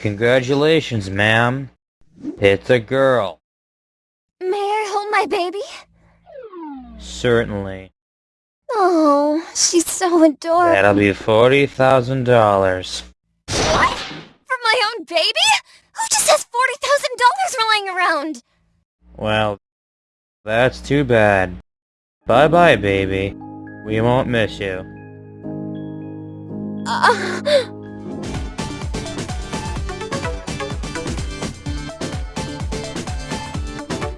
Congratulations, ma'am. It's a girl. May I hold my baby? Certainly. Oh, she's so adorable. That'll be $40,000. What? For my own baby? Who just has $40,000 lying around? Well, that's too bad. Bye-bye, baby. We won't miss you. Uh,